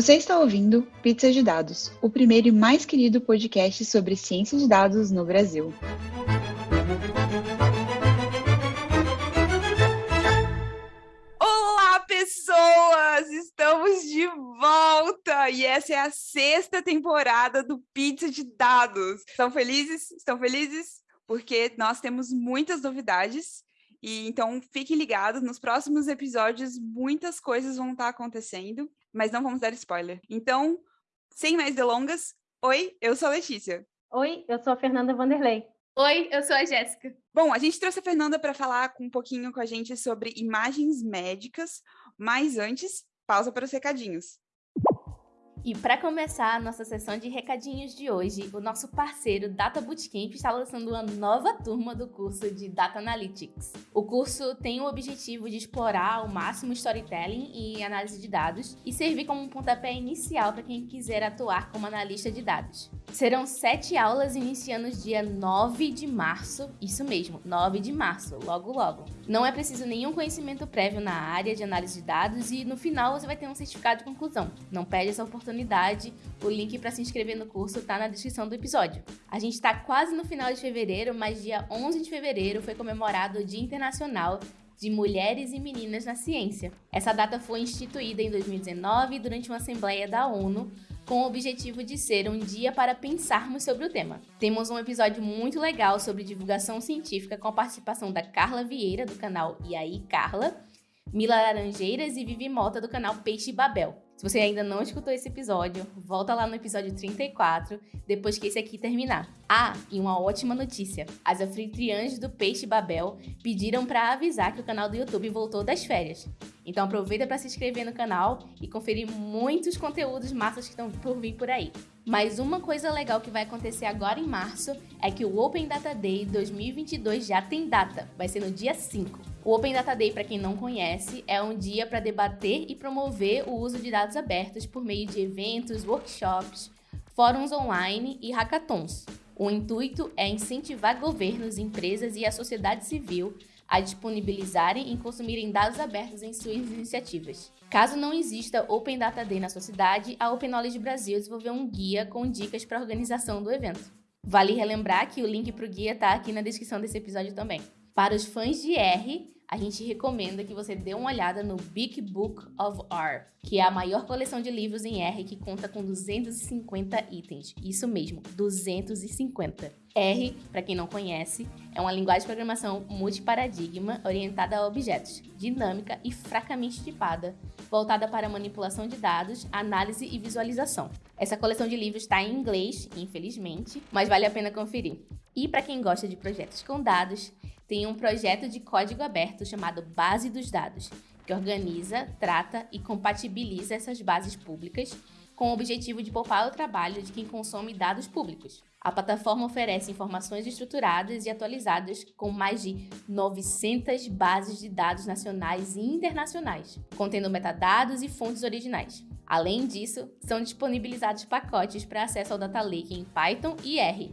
Você está ouvindo Pizza de Dados, o primeiro e mais querido podcast sobre ciência de dados no Brasil. Olá, pessoas! Estamos de volta e essa é a sexta temporada do Pizza de Dados. Estão felizes? Estão felizes? Porque nós temos muitas novidades e então fiquem ligados, nos próximos episódios muitas coisas vão estar acontecendo, mas não vamos dar spoiler. Então, sem mais delongas, oi, eu sou a Letícia. Oi, eu sou a Fernanda Vanderlei. Oi, eu sou a Jéssica. Bom, a gente trouxe a Fernanda para falar um pouquinho com a gente sobre imagens médicas, mas antes, pausa para os recadinhos. E para começar a nossa sessão de recadinhos de hoje, o nosso parceiro Data Bootcamp está lançando uma nova turma do curso de Data Analytics. O curso tem o objetivo de explorar ao máximo storytelling e análise de dados e servir como um pontapé inicial para quem quiser atuar como analista de dados. Serão sete aulas iniciando dia 9 de março, isso mesmo, 9 de março, logo logo. Não é preciso nenhum conhecimento prévio na área de análise de dados e no final você vai ter um certificado de conclusão. Não perde essa oportunidade, o link para se inscrever no curso está na descrição do episódio. A gente está quase no final de fevereiro, mas dia 11 de fevereiro foi comemorado o Dia Internacional de Mulheres e Meninas na Ciência. Essa data foi instituída em 2019 durante uma assembleia da ONU com o objetivo de ser um dia para pensarmos sobre o tema. Temos um episódio muito legal sobre divulgação científica com a participação da Carla Vieira, do canal E aí Carla, Mila Laranjeiras e Vivi Mota, do canal Peixe Babel. Se você ainda não escutou esse episódio, volta lá no episódio 34, depois que esse aqui terminar. Ah, e uma ótima notícia: as anfitriãs do Peixe Babel pediram para avisar que o canal do YouTube voltou das férias. Então aproveita para se inscrever no canal e conferir muitos conteúdos massas que estão por vir por aí. Mas uma coisa legal que vai acontecer agora em março é que o Open Data Day 2022 já tem data, vai ser no dia 5. O Open Data Day, para quem não conhece, é um dia para debater e promover o uso de dados abertos por meio de eventos, workshops, fóruns online e hackathons. O intuito é incentivar governos, empresas e a sociedade civil a disponibilizarem e consumirem dados abertos em suas iniciativas. Caso não exista Open Data Day na sua cidade, a Open Knowledge Brasil desenvolveu um guia com dicas para a organização do evento. Vale relembrar que o link para o guia está aqui na descrição desse episódio também. Para os fãs de R, a gente recomenda que você dê uma olhada no Big Book of R, que é a maior coleção de livros em R que conta com 250 itens. Isso mesmo, 250. R, para quem não conhece, é uma linguagem de programação multiparadigma orientada a objetos, dinâmica e fracamente tipada, voltada para manipulação de dados, análise e visualização. Essa coleção de livros está em inglês, infelizmente, mas vale a pena conferir. E para quem gosta de projetos com dados, tem um projeto de código aberto chamado Base dos Dados, que organiza, trata e compatibiliza essas bases públicas com o objetivo de poupar o trabalho de quem consome dados públicos. A plataforma oferece informações estruturadas e atualizadas com mais de 900 bases de dados nacionais e internacionais, contendo metadados e fontes originais. Além disso, são disponibilizados pacotes para acesso ao Data Lake em Python e R.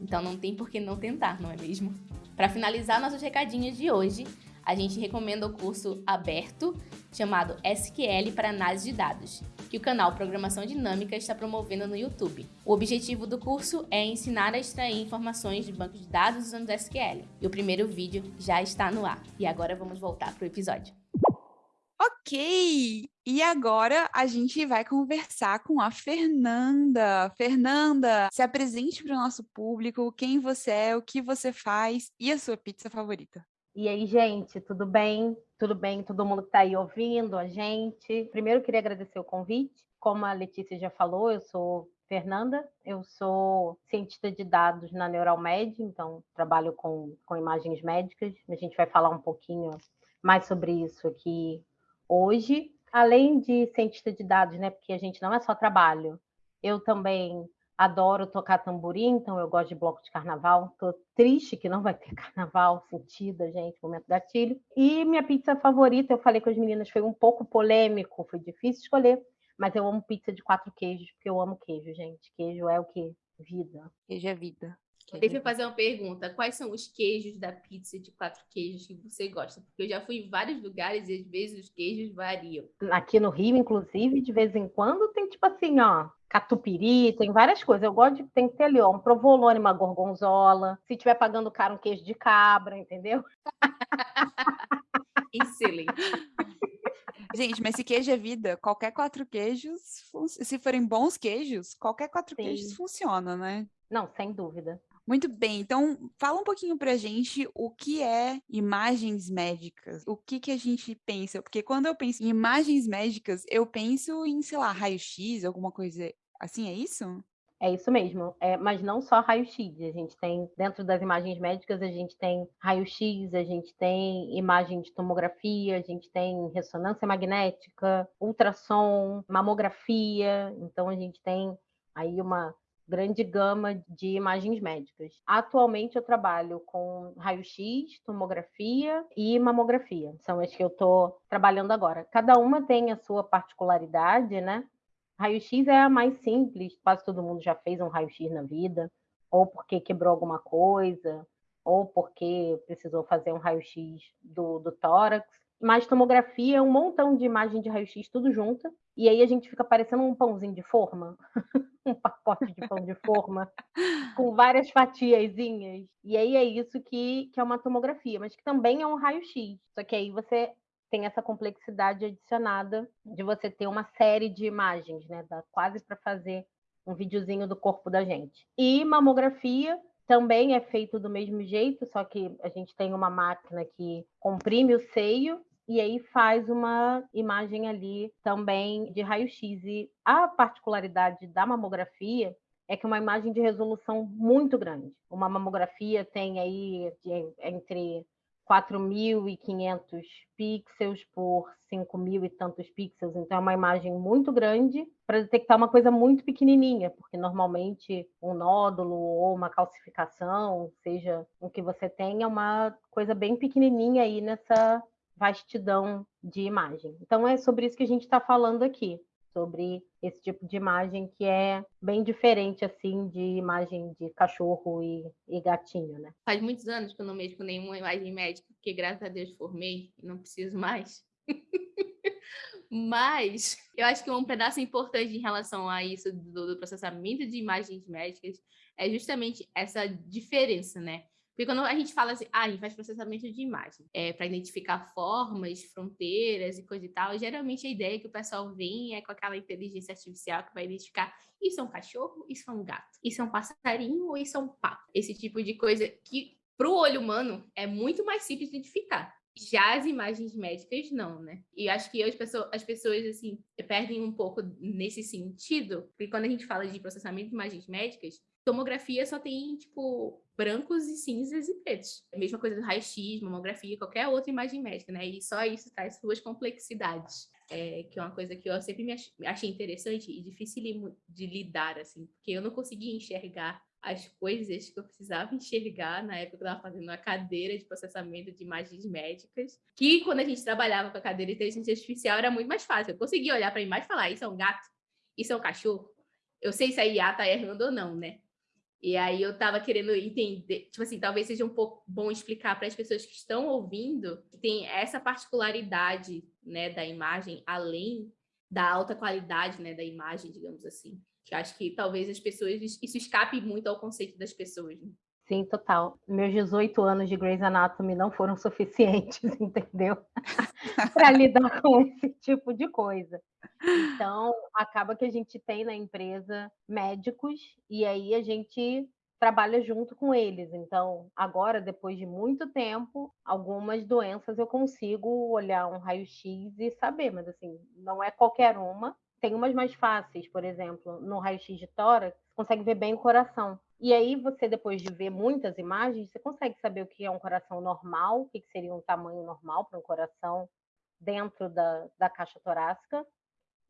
Então não tem por que não tentar, não é mesmo? Para finalizar nossos recadinhos de hoje, a gente recomenda o curso aberto chamado SQL para análise de dados, que o canal Programação Dinâmica está promovendo no YouTube. O objetivo do curso é ensinar a extrair informações de bancos de dados usando SQL. E o primeiro vídeo já está no ar. E agora vamos voltar para o episódio. Ok! E agora a gente vai conversar com a Fernanda. Fernanda, se apresente para o nosso público, quem você é, o que você faz e a sua pizza favorita. E aí, gente, tudo bem? Tudo bem? Todo mundo que está aí ouvindo a gente? Primeiro, queria agradecer o convite. Como a Letícia já falou, eu sou Fernanda, eu sou cientista de dados na Neuralmed, então trabalho com, com imagens médicas. A gente vai falar um pouquinho mais sobre isso aqui hoje, além de cientista de dados, né? Porque a gente não é só trabalho. Eu também adoro tocar tamborim, então eu gosto de bloco de carnaval. Tô triste que não vai ter carnaval, sentida, gente, momento gatilho. E minha pizza favorita, eu falei com as meninas, foi um pouco polêmico, foi difícil escolher, mas eu amo pizza de quatro queijos, porque eu amo queijo, gente. Queijo é o que? Vida. Queijo é vida. Deixa eu fazer uma pergunta. Quais são os queijos da pizza de quatro queijos que você gosta? Porque eu já fui em vários lugares e às vezes os queijos variam. Aqui no Rio, inclusive, de vez em quando tem tipo assim, ó, catupiry, tem várias coisas. Eu gosto de tem que ter ali, ó, um provolone, uma gorgonzola. Se tiver pagando caro, um queijo de cabra, entendeu? Excelente. Gente, mas se queijo é vida, qualquer quatro queijos, se forem bons queijos, qualquer quatro Sim. queijos funciona, né? Não, sem dúvida. Muito bem, então fala um pouquinho pra gente o que é imagens médicas, o que que a gente pensa, porque quando eu penso em imagens médicas, eu penso em, sei lá, raio-x, alguma coisa assim, é isso? É isso mesmo, é, mas não só raio-x. A gente tem, dentro das imagens médicas, a gente tem raio-x, a gente tem imagem de tomografia, a gente tem ressonância magnética, ultrassom, mamografia. Então, a gente tem aí uma grande gama de imagens médicas. Atualmente eu trabalho com raio-x, tomografia e mamografia. São as que eu estou trabalhando agora. Cada uma tem a sua particularidade, né? Raio-x é a mais simples, quase todo mundo já fez um raio-x na vida, ou porque quebrou alguma coisa, ou porque precisou fazer um raio-x do, do tórax. Mas tomografia é um montão de imagem de raio-x tudo junto, e aí a gente fica parecendo um pãozinho de forma. um pacote de pão de forma com várias fatiazinhas. E aí é isso que, que é uma tomografia, mas que também é um raio-x. Só que aí você tem essa complexidade adicionada de você ter uma série de imagens, né? Dá quase para fazer um videozinho do corpo da gente. E mamografia também é feito do mesmo jeito, só que a gente tem uma máquina que comprime o seio e aí faz uma imagem ali também de raio-x. E a particularidade da mamografia é que é uma imagem de resolução muito grande. Uma mamografia tem aí entre 4.500 pixels por 5.000 e tantos pixels, então é uma imagem muito grande para detectar uma coisa muito pequenininha, porque normalmente um nódulo ou uma calcificação, seja o que você tenha, é uma coisa bem pequenininha aí nessa vastidão de imagem. Então é sobre isso que a gente está falando aqui, sobre esse tipo de imagem que é bem diferente assim de imagem de cachorro e, e gatinho, né? Faz muitos anos que eu não mexo com nenhuma imagem médica, porque graças a Deus formei e não preciso mais. Mas eu acho que um pedaço importante em relação a isso do, do processamento de imagens médicas é justamente essa diferença, né? Porque quando a gente fala assim, ah, a gente faz processamento de imagem é, para identificar formas, fronteiras e coisa e tal, geralmente a ideia que o pessoal vem é com aquela inteligência artificial que vai identificar isso é um cachorro, isso é um gato, isso é um passarinho ou isso é um pato. Esse tipo de coisa que para o olho humano é muito mais simples de identificar. Já as imagens médicas, não, né? E acho que as pessoas, as pessoas, assim, perdem um pouco nesse sentido, porque quando a gente fala de processamento de imagens médicas, tomografia só tem, tipo, brancos e cinzas e pretos. A mesma coisa do raio-x, mamografia, qualquer outra imagem médica, né? E só isso traz suas complexidades. É, que é uma coisa que eu sempre me achei interessante e difícil de lidar, assim, porque eu não conseguia enxergar as coisas que eu precisava enxergar na época que eu estava fazendo a cadeira de processamento de imagens médicas, que quando a gente trabalhava com a cadeira de inteligência artificial era muito mais fácil. Eu conseguia olhar para a imagem e falar, isso é um gato, isso é um cachorro. Eu sei se a IA está errando ou não, né? E aí eu estava querendo entender, tipo assim, talvez seja um pouco bom explicar para as pessoas que estão ouvindo que tem essa particularidade, né, da imagem, além da alta qualidade, né, da imagem, digamos assim. Que acho que talvez as pessoas isso escape muito ao conceito das pessoas. Né? Sim, total. Meus 18 anos de Grey's Anatomy não foram suficientes, entendeu? para lidar com esse tipo de coisa. Então, acaba que a gente tem na empresa médicos e aí a gente trabalha junto com eles. Então, agora, depois de muito tempo, algumas doenças eu consigo olhar um raio-x e saber, mas assim, não é qualquer uma. Tem umas mais fáceis, por exemplo, no raio-x de tórax, consegue ver bem o coração. E aí você, depois de ver muitas imagens, você consegue saber o que é um coração normal, o que seria um tamanho normal para um coração dentro da, da caixa torácica,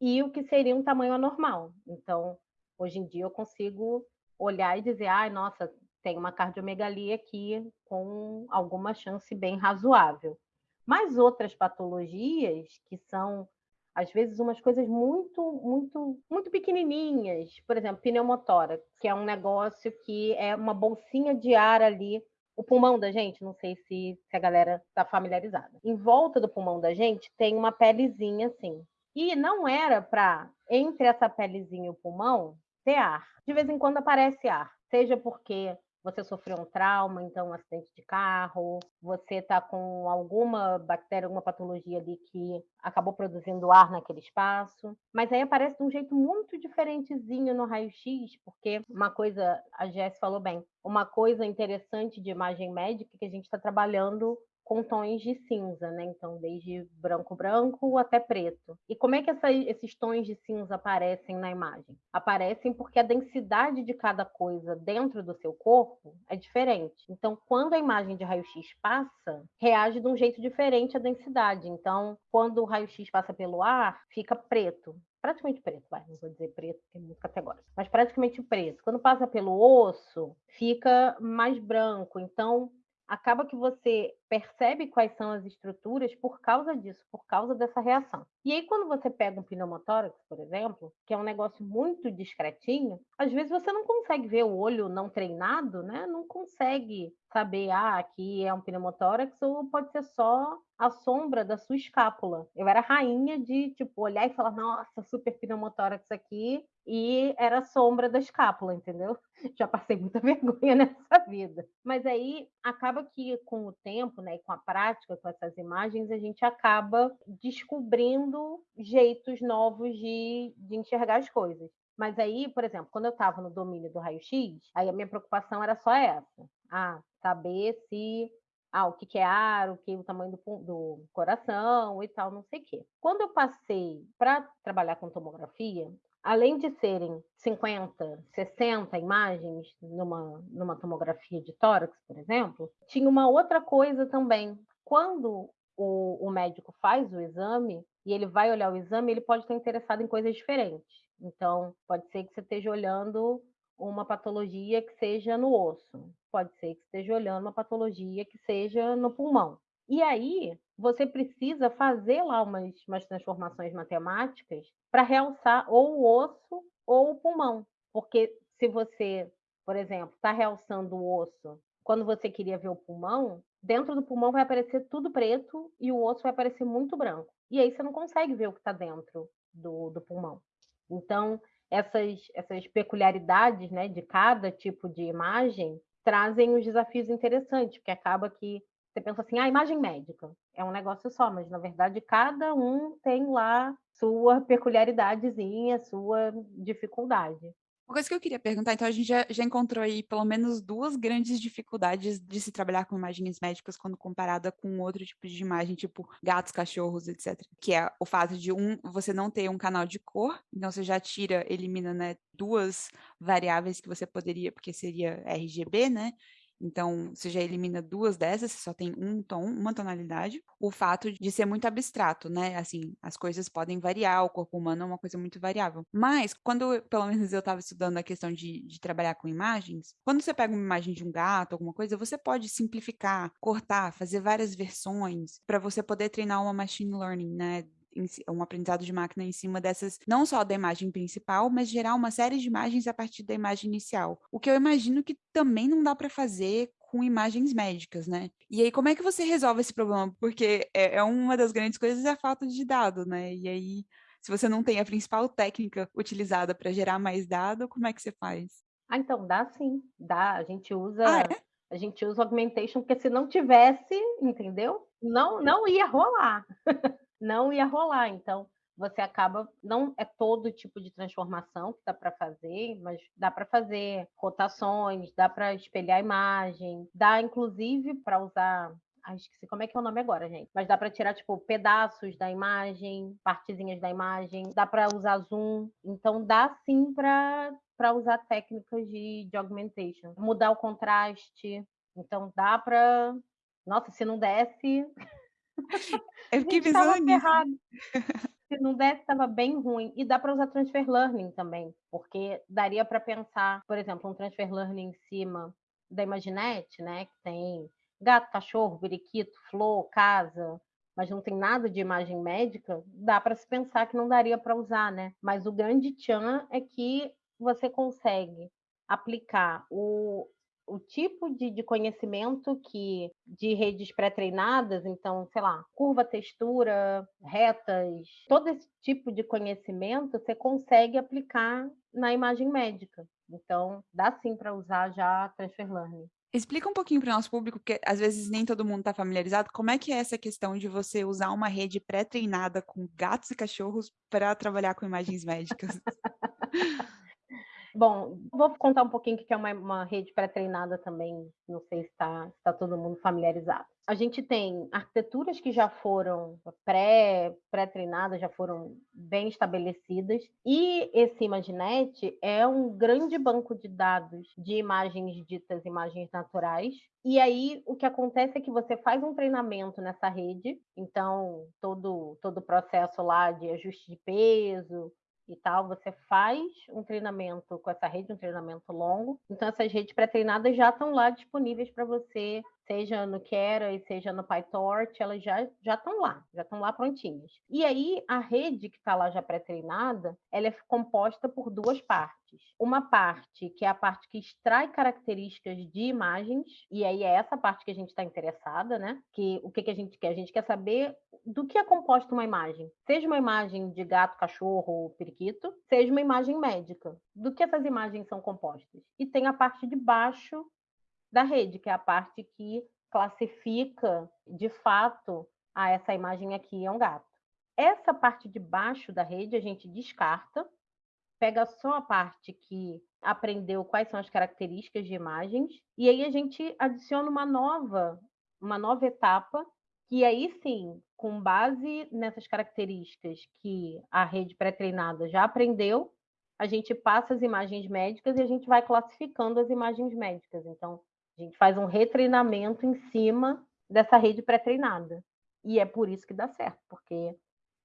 e o que seria um tamanho anormal. Então, hoje em dia eu consigo olhar e dizer, ai, ah, nossa, tem uma cardiomegalia aqui com alguma chance bem razoável. Mas outras patologias que são às vezes umas coisas muito, muito, muito pequenininhas, por exemplo, pneumotórax, que é um negócio que é uma bolsinha de ar ali o pulmão da gente, não sei se, se a galera está familiarizada. Em volta do pulmão da gente tem uma pelezinha assim. E não era para, entre essa pelezinha e o pulmão, ter ar. De vez em quando aparece ar, seja porque você sofreu um trauma, então um acidente de carro, você está com alguma bactéria, alguma patologia ali que acabou produzindo ar naquele espaço. Mas aí aparece de um jeito muito diferentezinho no raio-x, porque uma coisa, a Jess falou bem, uma coisa interessante de imagem médica é que a gente está trabalhando com tons de cinza, né? Então, desde branco branco até preto. E como é que essa, esses tons de cinza aparecem na imagem? Aparecem porque a densidade de cada coisa dentro do seu corpo é diferente. Então, quando a imagem de raio-x passa, reage de um jeito diferente a densidade. Então, quando o raio-x passa pelo ar, fica preto praticamente preto, vai, não vou dizer preto, porque é muito categórico, mas praticamente preto. Quando passa pelo osso, fica mais branco. Então, acaba que você percebe quais são as estruturas por causa disso, por causa dessa reação. E aí, quando você pega um pneumotórax, por exemplo, que é um negócio muito discretinho, às vezes você não consegue ver o olho não treinado, né? Não consegue saber, ah, aqui é um pneumotórax, ou pode ser só a sombra da sua escápula. Eu era rainha de, tipo, olhar e falar, nossa, super pneumotórax aqui, e era a sombra da escápula, entendeu? Já passei muita vergonha nessa vida. Mas aí acaba que com o tempo, né, e com a prática, com essas imagens, a gente acaba descobrindo jeitos novos de, de enxergar as coisas. Mas aí, por exemplo, quando eu estava no domínio do raio-x, aí a minha preocupação era só essa. Ah, saber se ah, o que, é ar, o que o tamanho do, do coração e tal, não sei o quê. Quando eu passei para trabalhar com tomografia, além de serem 50, 60 imagens numa, numa tomografia de tórax, por exemplo, tinha uma outra coisa também. Quando o, o médico faz o exame e ele vai olhar o exame, ele pode estar interessado em coisas diferentes. Então, pode ser que você esteja olhando uma patologia que seja no osso, pode ser que esteja olhando uma patologia que seja no pulmão. E aí, você precisa fazer lá umas, umas transformações matemáticas para realçar ou o osso ou o pulmão. Porque se você, por exemplo, está realçando o osso quando você queria ver o pulmão, dentro do pulmão vai aparecer tudo preto e o osso vai aparecer muito branco. E aí você não consegue ver o que está dentro do, do pulmão. Então, essas, essas peculiaridades né, de cada tipo de imagem trazem os desafios interessantes, porque acaba que você pensa assim, ah, imagem médica é um negócio só, mas na verdade cada um tem lá sua peculiaridadezinha, sua dificuldade. Uma coisa que eu queria perguntar, então a gente já, já, encontrou aí pelo menos duas grandes dificuldades de se trabalhar com imagens médicas quando comparada com outro tipo de imagem, tipo gatos, cachorros, etc. Que é o fato de um, você não ter um canal de cor, então você já tira, elimina, né, duas variáveis que você poderia, porque seria RGB, né? Então, você já elimina duas dessas, você só tem um tom, uma tonalidade. O fato de ser muito abstrato, né? Assim, as coisas podem variar, o corpo humano é uma coisa muito variável. Mas, quando, pelo menos eu estava estudando a questão de, de trabalhar com imagens, quando você pega uma imagem de um gato, alguma coisa, você pode simplificar, cortar, fazer várias versões para você poder treinar uma machine learning, né? Um aprendizado de máquina em cima dessas, não só da imagem principal, mas gerar uma série de imagens a partir da imagem inicial. O que eu imagino que também não dá para fazer com imagens médicas, né? E aí, como é que você resolve esse problema? Porque é, é uma das grandes coisas é a falta de dado, né? E aí, se você não tem a principal técnica utilizada para gerar mais dado, como é que você faz? Ah, então dá sim, dá. A gente usa, ah, é? a gente usa augmentation porque se não tivesse, entendeu? Não, não ia rolar. não ia rolar. Então, você acaba não é todo tipo de transformação que dá para fazer, mas dá para fazer rotações, dá para espelhar a imagem, dá inclusive para usar Ai, esqueci como é que é o nome agora, gente. Mas dá para tirar, tipo, pedaços da imagem, partezinhas da imagem, dá para usar zoom. Então, dá sim para usar técnicas de, de augmentation. Mudar o contraste. Então, dá para. Nossa, se não desse. Eu fiquei pensando nisso. Se não desse, estava bem ruim. E dá para usar transfer learning também, porque daria para pensar, por exemplo, um transfer learning em cima da Imaginete, né, que tem gato, cachorro, periquito, flor, casa, mas não tem nada de imagem médica, dá para se pensar que não daria para usar, né? Mas o grande tchan é que você consegue aplicar o, o tipo de, de conhecimento que de redes pré-treinadas, então, sei lá, curva, textura, retas, todo esse tipo de conhecimento você consegue aplicar na imagem médica. Então, dá sim para usar já Transfer Learning. Explica um pouquinho para o nosso público, porque às vezes nem todo mundo está familiarizado, como é que é essa questão de você usar uma rede pré-treinada com gatos e cachorros para trabalhar com imagens médicas? Bom, vou contar um pouquinho o que é uma, uma rede pré-treinada também, não sei se está tá todo mundo familiarizado. A gente tem arquiteturas que já foram pré, pré-treinadas, já foram bem estabelecidas, e esse Imaginet é um grande banco de dados de imagens ditas imagens naturais, e aí o que acontece é que você faz um treinamento nessa rede, então todo todo o processo lá de ajuste de peso, e tal, você faz um treinamento com essa rede, um treinamento longo. Então, essas redes pré-treinadas já estão lá disponíveis para você, seja no Keras, seja no PyTorch, elas já já estão lá, já estão lá prontinhas. E aí, a rede que está lá já pré-treinada, ela é composta por duas partes. Uma parte que é a parte que extrai características de imagens, e aí é essa parte que a gente está interessada, né? Que o que, que a gente quer? A gente quer saber do que é composta uma imagem. Seja uma imagem de gato, cachorro ou periquito, seja uma imagem médica. Do que essas imagens são compostas? E tem a parte de baixo da rede, que é a parte que classifica de fato a essa imagem aqui é um gato. Essa parte de baixo da rede a gente descarta, pega só a parte que aprendeu quais são as características de imagens e aí a gente adiciona uma nova, uma nova etapa que aí sim, com base nessas características que a rede pré-treinada já aprendeu, a gente passa as imagens médicas e a gente vai classificando as imagens médicas. Então, a gente faz um retreinamento em cima dessa rede pré-treinada. E é por isso que dá certo, porque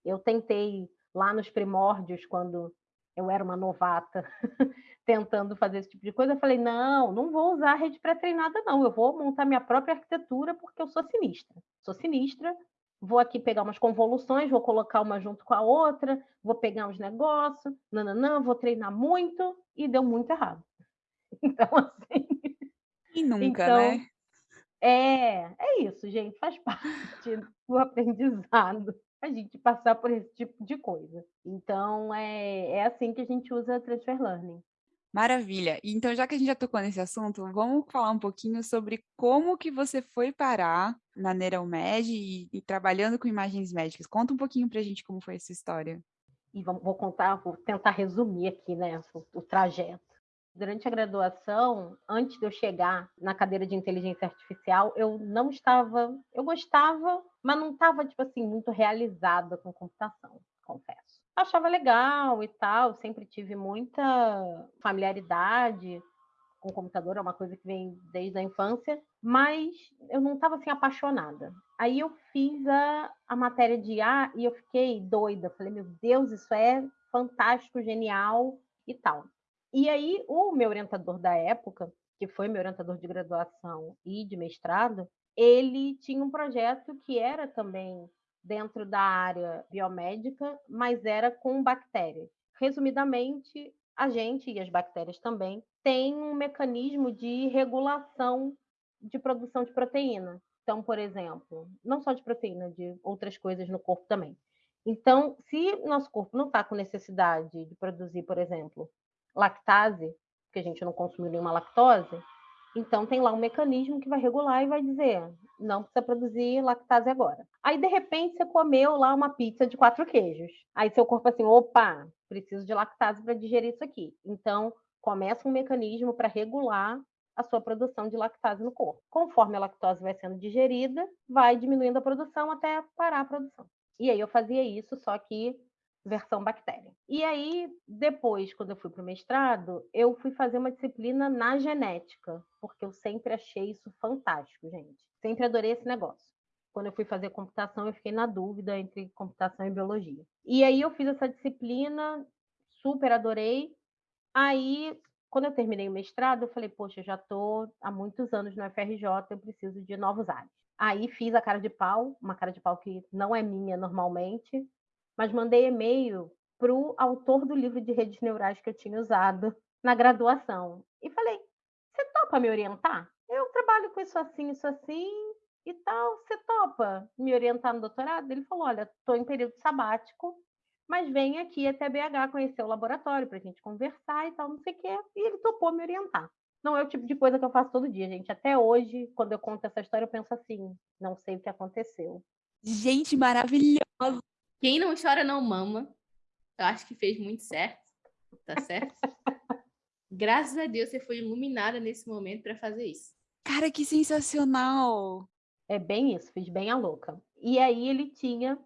eu tentei lá nos primórdios, quando eu era uma novata, tentando fazer esse tipo de coisa, eu falei: não, não vou usar a rede pré-treinada, não. Eu vou montar minha própria arquitetura porque eu sou sinistra. Sou sinistra, vou aqui pegar umas convoluções, vou colocar uma junto com a outra, vou pegar uns negócios, não, vou treinar muito, e deu muito errado. Então, assim. E nunca, então, né? É, é isso, gente, faz parte do aprendizado a gente passar por esse tipo de coisa. Então, é, é assim que a gente usa Transfer Learning. Maravilha. Então, já que a gente já tocou nesse assunto, vamos falar um pouquinho sobre como que você foi parar na Neuromed e, e trabalhando com imagens médicas. Conta um pouquinho para a gente como foi essa história. E vamos, vou contar, vou tentar resumir aqui, né, o, o trajeto. Durante a graduação, antes de eu chegar na cadeira de inteligência artificial, eu não estava, eu gostava, mas não estava tipo assim muito realizada com computação, confesso achava legal e tal, sempre tive muita familiaridade com computador, é uma coisa que vem desde a infância, mas eu não estava assim apaixonada. Aí eu fiz a, a matéria de IA e eu fiquei doida, falei, meu Deus, isso é fantástico, genial e tal. E aí o meu orientador da época, que foi meu orientador de graduação e de mestrado, ele tinha um projeto que era também dentro da área biomédica, mas era com bactérias. Resumidamente, a gente e as bactérias também têm um mecanismo de regulação de produção de proteína. Então, por exemplo, não só de proteína, de outras coisas no corpo também. Então, se nosso corpo não está com necessidade de produzir, por exemplo, lactase, porque a gente não consumiu nenhuma lactose, então tem lá um mecanismo que vai regular e vai dizer, não precisa produzir lactase agora. Aí, de repente, você comeu lá uma pizza de quatro queijos. Aí seu corpo assim, opa, preciso de lactase para digerir isso aqui. Então, começa um mecanismo para regular a sua produção de lactase no corpo. Conforme a lactose vai sendo digerida, vai diminuindo a produção até parar a produção. E aí eu fazia isso, só que versão bactéria. E aí, depois, quando eu fui para o mestrado, eu fui fazer uma disciplina na genética, porque eu sempre achei isso fantástico, gente. Sempre adorei esse negócio. Quando eu fui fazer computação, eu fiquei na dúvida entre computação e biologia. E aí eu fiz essa disciplina, super adorei. Aí quando eu terminei o mestrado, eu falei, poxa, eu já estou há muitos anos no FRJ, eu preciso de novos ares. Aí fiz a cara de pau, uma cara de pau que não é minha normalmente, mas mandei e-mail para o autor do livro de redes neurais que eu tinha usado na graduação. E falei, você topa me orientar? Eu trabalho com isso assim, isso assim e tal. Você topa me orientar no doutorado? Ele falou, olha, estou em período sabático, mas vem aqui até BH conhecer o laboratório para a gente conversar e tal, não sei o quê. E ele topou me orientar. Não é o tipo de coisa que eu faço todo dia, gente. Até hoje, quando eu conto essa história, eu penso assim: não sei o que aconteceu. Gente, maravilhosa! Quem não chora não mama. Eu acho que fez muito certo. Tá certo? Graças a Deus você foi iluminada nesse momento para fazer isso. Cara, que sensacional! É bem isso, fiz bem a louca. E aí ele tinha,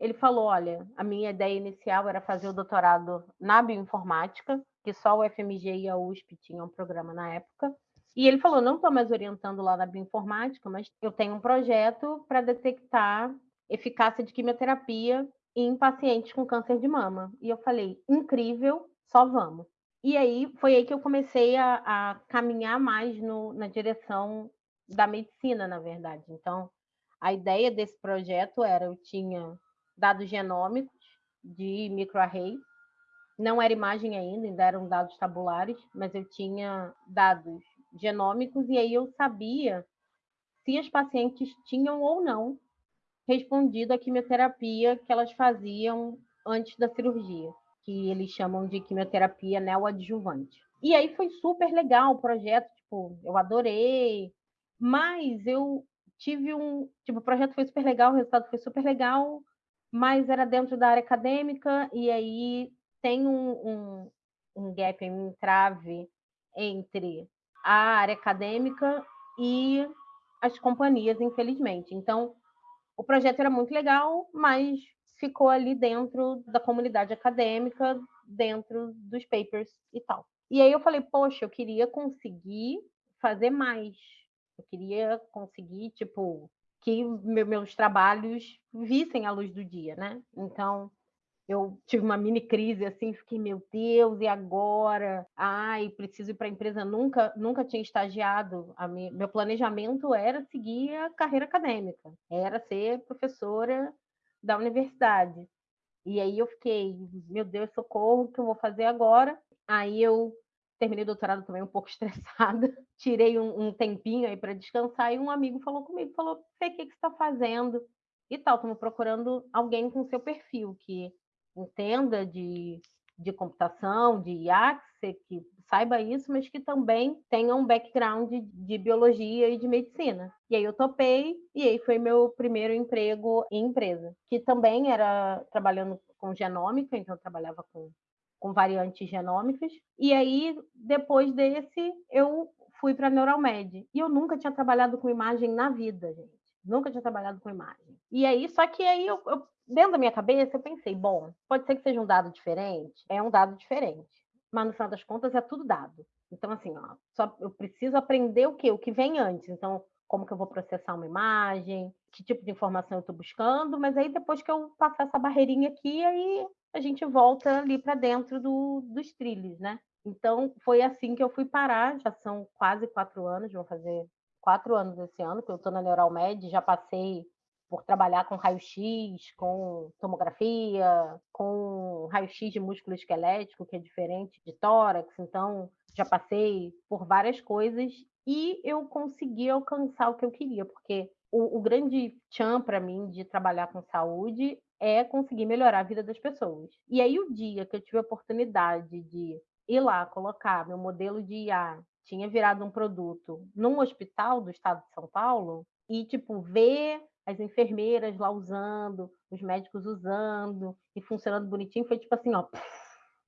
ele falou, olha, a minha ideia inicial era fazer o doutorado na bioinformática, que só o FMG e a USP tinham um programa na época. E ele falou, não estou mais orientando lá na bioinformática, mas eu tenho um projeto para detectar eficácia de quimioterapia em pacientes com câncer de mama. E eu falei, incrível, só vamos. E aí foi aí que eu comecei a, a caminhar mais no, na direção da medicina, na verdade. Então, a ideia desse projeto era, eu tinha dados genômicos de microarray, não era imagem ainda, ainda eram dados tabulares, mas eu tinha dados genômicos e aí eu sabia se as pacientes tinham ou não respondido à quimioterapia que elas faziam antes da cirurgia, que eles chamam de quimioterapia neoadjuvante. E aí foi super legal o projeto, tipo, eu adorei, mas eu tive um, tipo, o projeto foi super legal, o resultado foi super legal, mas era dentro da área acadêmica e aí tem um, um, um gap, um entrave entre a área acadêmica e as companhias, infelizmente. Então, o projeto era muito legal, mas ficou ali dentro da comunidade acadêmica, dentro dos papers e tal. E aí eu falei, poxa, eu queria conseguir fazer mais. Eu queria conseguir, tipo, que meus trabalhos vissem a luz do dia, né? Então, eu tive uma mini crise assim, fiquei, meu Deus, e agora? Ai, preciso ir para a empresa. Nunca, nunca tinha estagiado. Minha, meu planejamento era seguir a carreira acadêmica, era ser professora da universidade. E aí eu fiquei, meu Deus, socorro, o que eu vou fazer agora? Aí eu terminei o doutorado também um pouco estressada, tirei um, um tempinho aí para descansar e um amigo falou comigo, falou, Fê, o que, que você está fazendo? E tal, estamos procurando alguém com seu perfil, que entenda de, de computação, de IA, que saiba isso, mas que também tenha um background de, de, biologia e de medicina. E aí eu topei, e aí foi meu primeiro emprego em empresa, que também era trabalhando com genômica, então eu trabalhava com, com variantes genômicas. E aí, depois desse, eu fui para a Neuralmed. E eu nunca tinha trabalhado com imagem na vida, gente. Nunca tinha trabalhado com imagem. E aí, só que aí eu, eu dentro da minha cabeça, eu pensei, bom, pode ser que seja um dado diferente, é um dado diferente, mas no final das contas é tudo dado. Então, assim, ó, só eu preciso aprender o quê? O que vem antes. Então, como que eu vou processar uma imagem, que tipo de informação eu estou buscando, mas aí depois que eu passar essa barreirinha aqui, aí a gente volta ali para dentro do, dos trilhos, né? Então, foi assim que eu fui parar, já são quase quatro anos, vou fazer quatro anos esse ano, que eu estou na Neuralmed, já passei por trabalhar com raio-x, com tomografia, com raio-x de músculo esquelético, que é diferente de tórax. Então, já passei por várias coisas e eu consegui alcançar o que eu queria, porque o, o grande chão para mim de trabalhar com saúde é conseguir melhorar a vida das pessoas. E aí, o dia que eu tive a oportunidade de ir lá colocar meu modelo de IA, tinha virado um produto num hospital do estado de São Paulo, e, tipo, ver as enfermeiras lá usando, os médicos usando e funcionando bonitinho, foi tipo assim, ó,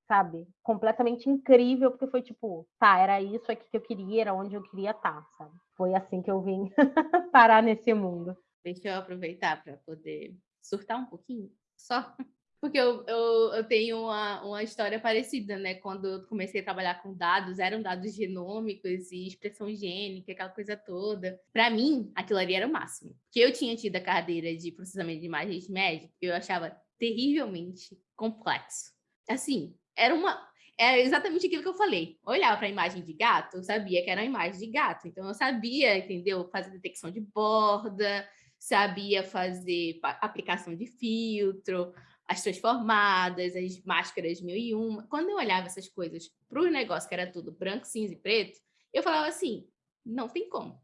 sabe? Completamente incrível, porque foi tipo, tá, era isso aqui que eu queria, era onde eu queria estar, tá, sabe? Foi assim que eu vim parar nesse mundo. Deixa eu aproveitar para poder surtar um pouquinho, só porque eu, eu, eu, tenho uma, uma história parecida, né? Quando eu comecei a trabalhar com dados, eram dados genômicos e expressão gênica, aquela coisa toda. Para mim, aquilo ali era o máximo. Que eu tinha tido a cadeira de processamento de imagens médicas, eu achava terrivelmente complexo. Assim, era uma. era exatamente aquilo que eu falei. Olhava para a imagem de gato, eu sabia que era uma imagem de gato. Então, eu sabia, entendeu? Fazer detecção de borda, sabia fazer aplicação de filtro, as transformadas, as máscaras mil e uma. Quando eu olhava essas coisas para o negócio que era tudo branco, cinza e preto, eu falava assim, não tem como,